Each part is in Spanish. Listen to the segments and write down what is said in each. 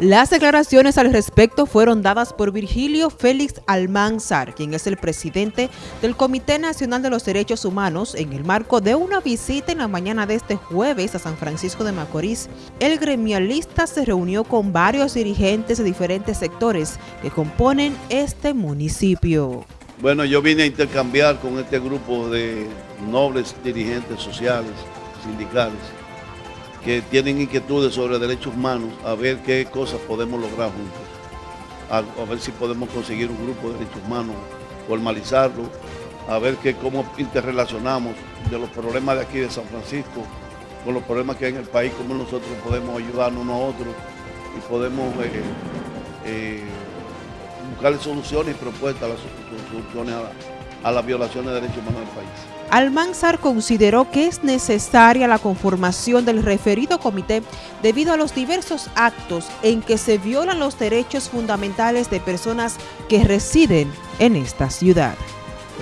Las declaraciones al respecto fueron dadas por Virgilio Félix Almanzar, quien es el presidente del Comité Nacional de los Derechos Humanos, en el marco de una visita en la mañana de este jueves a San Francisco de Macorís. El gremialista se reunió con varios dirigentes de diferentes sectores que componen este municipio. Bueno, yo vine a intercambiar con este grupo de nobles dirigentes sociales, sindicales, que tienen inquietudes sobre derechos humanos, a ver qué cosas podemos lograr juntos, a, ver si podemos conseguir un grupo de derechos humanos, formalizarlo, a ver que, cómo interrelacionamos de los problemas de aquí de San Francisco con los problemas que hay en el país, cómo nosotros podemos ayudarnos unos a otros y podemos eh, eh, buscar soluciones y propuestas a las soluciones a, las violaciones de derechos humanos del país. Almanzar consideró que es necesaria la conformación del referido comité debido a los diversos actos en que se violan los derechos fundamentales de personas que residen en esta ciudad.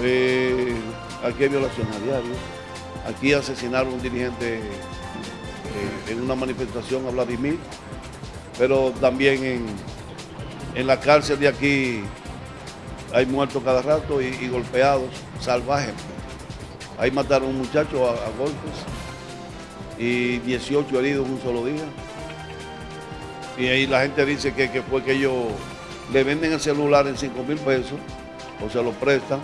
Eh, aquí hay violaciones a diario. Aquí asesinaron a un dirigente eh, en una manifestación a Vladimir, pero también en, en la cárcel de aquí hay muertos cada rato y, golpeados salvajes. Ahí mataron un muchacho a, golpes y 18 heridos en un solo día. Y ahí la gente dice que, fue que ellos le venden el celular en 5 mil pesos o se lo prestan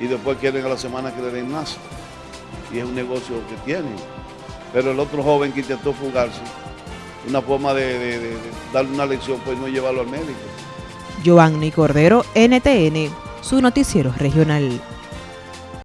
y después quieren a la semana que le den más. Y es un negocio que tienen. Pero el otro joven que intentó fugarse, una forma de darle una lección fue no llevarlo al médico. Giovanni Cordero, NTN, su noticiero regional.